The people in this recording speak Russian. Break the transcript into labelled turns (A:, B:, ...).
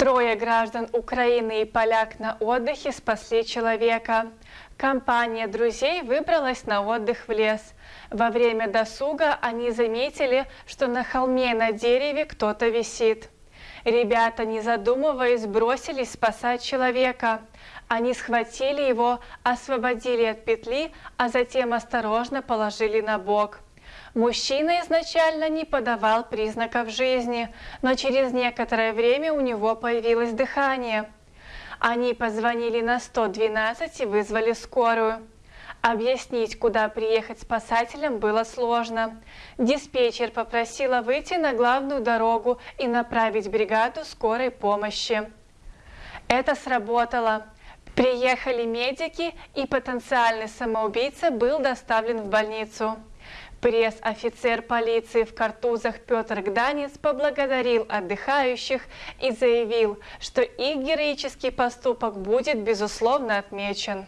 A: Трое граждан Украины и поляк на отдыхе спасли человека. Компания друзей выбралась на отдых в лес. Во время досуга они заметили, что на холме на дереве кто-то висит. Ребята, не задумываясь, бросились спасать человека. Они схватили его, освободили от петли, а затем осторожно положили на бок. Мужчина изначально не подавал признаков жизни, но через некоторое время у него появилось дыхание. Они позвонили на 112 и вызвали скорую. Объяснить, куда приехать спасателям, было сложно. Диспетчер попросила выйти на главную дорогу и направить бригаду скорой помощи. Это сработало. Приехали медики, и потенциальный самоубийца был доставлен в больницу. Пресс-офицер полиции в картузах Петр Гданец поблагодарил отдыхающих и заявил, что их героический поступок будет безусловно отмечен.